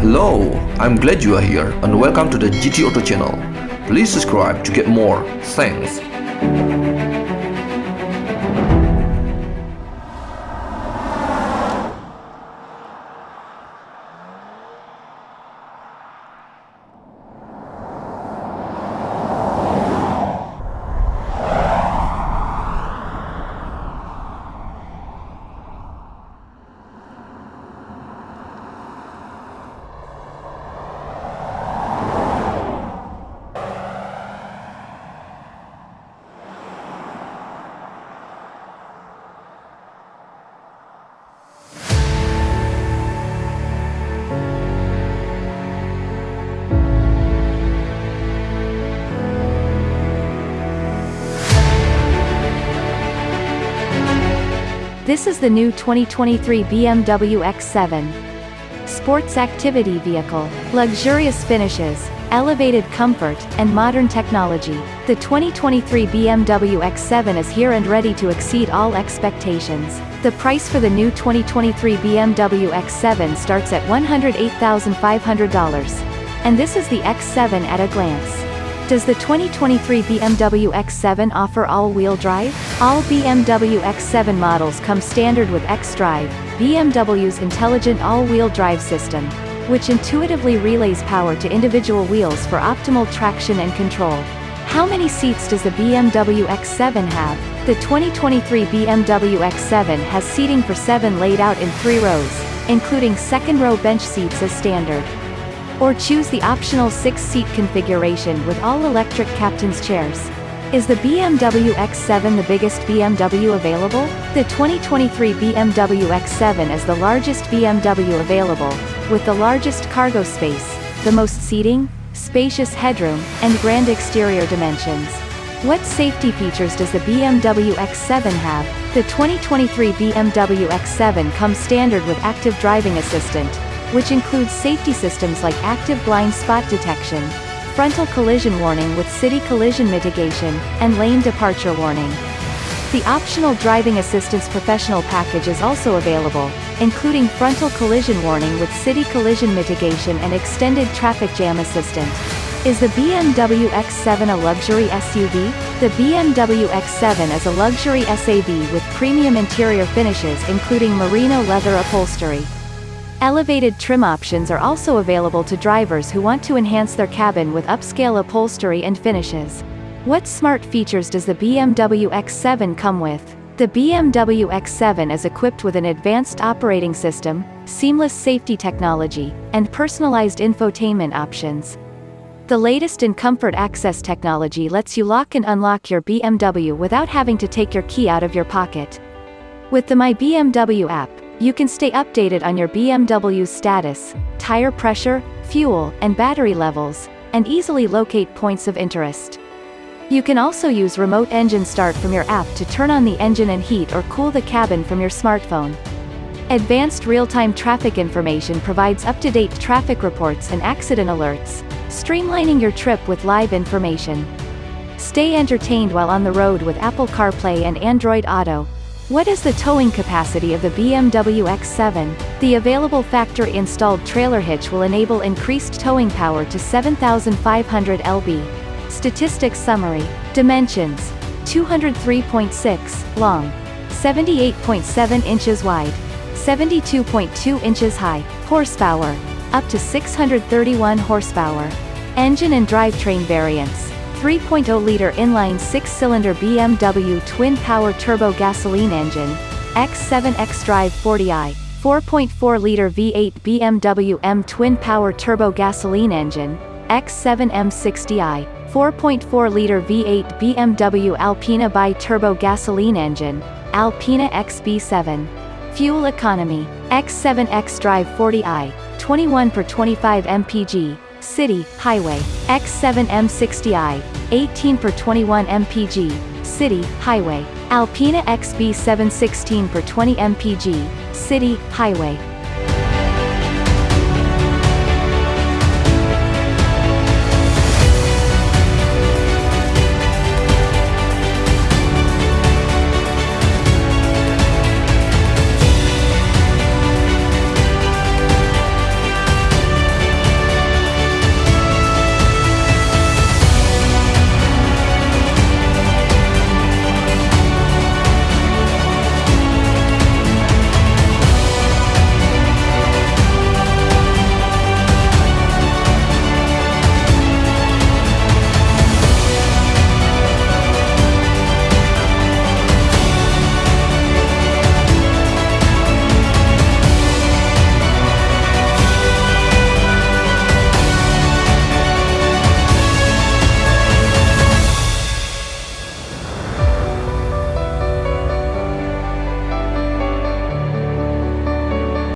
Hello, I'm glad you are here and welcome to the GT Auto channel. Please subscribe to get more. Thanks. This is the new 2023 BMW X7. Sports activity vehicle, luxurious finishes, elevated comfort, and modern technology. The 2023 BMW X7 is here and ready to exceed all expectations. The price for the new 2023 BMW X7 starts at $108,500. And this is the X7 at a glance. Does the 2023 BMW X7 offer all-wheel drive? All BMW X7 models come standard with xDrive, BMW's intelligent all-wheel drive system, which intuitively relays power to individual wheels for optimal traction and control. How many seats does the BMW X7 have? The 2023 BMW X7 has seating for seven laid out in three rows, including second-row bench seats as standard. Or choose the optional six-seat configuration with all-electric captain's chairs. Is the BMW X7 the biggest BMW available? The 2023 BMW X7 is the largest BMW available, with the largest cargo space, the most seating, spacious headroom, and grand exterior dimensions. What safety features does the BMW X7 have? The 2023 BMW X7 comes standard with active driving assistant, which includes safety systems like active blind spot detection, frontal collision warning with city collision mitigation, and lane departure warning. The optional driving assistance professional package is also available, including frontal collision warning with city collision mitigation and extended traffic jam assistant. Is the BMW X7 a luxury SUV? The BMW X7 is a luxury SAV with premium interior finishes including merino leather upholstery. Elevated trim options are also available to drivers who want to enhance their cabin with upscale upholstery and finishes. What smart features does the BMW X7 come with? The BMW X7 is equipped with an advanced operating system, seamless safety technology, and personalized infotainment options. The latest in comfort access technology lets you lock and unlock your BMW without having to take your key out of your pocket. With the My BMW app, you can stay updated on your BMW's status, tire pressure, fuel, and battery levels, and easily locate points of interest. You can also use remote engine start from your app to turn on the engine and heat or cool the cabin from your smartphone. Advanced real-time traffic information provides up-to-date traffic reports and accident alerts, streamlining your trip with live information. Stay entertained while on the road with Apple CarPlay and Android Auto, what is the towing capacity of the BMW X7? The available factory-installed trailer hitch will enable increased towing power to 7,500 lb. Statistics summary. Dimensions. 203.6 long. 78.7 inches wide. 72.2 inches high. Horsepower. Up to 631 horsepower. Engine and drivetrain variants. 3.0-liter inline six-cylinder BMW twin-power turbo gasoline engine, X7 xDrive 40i, 4.4-liter V8 BMW M twin-power turbo gasoline engine, X7 M60i, 4.4-liter V8 BMW Alpina bi-turbo gasoline engine, Alpina XB7. Fuel economy, X7 xDrive 40i, 21 per 25 mpg, City, Highway, X7 M60i, 18 per 21 mpg, City, Highway, Alpina XB7 16 per 20 mpg, City, Highway,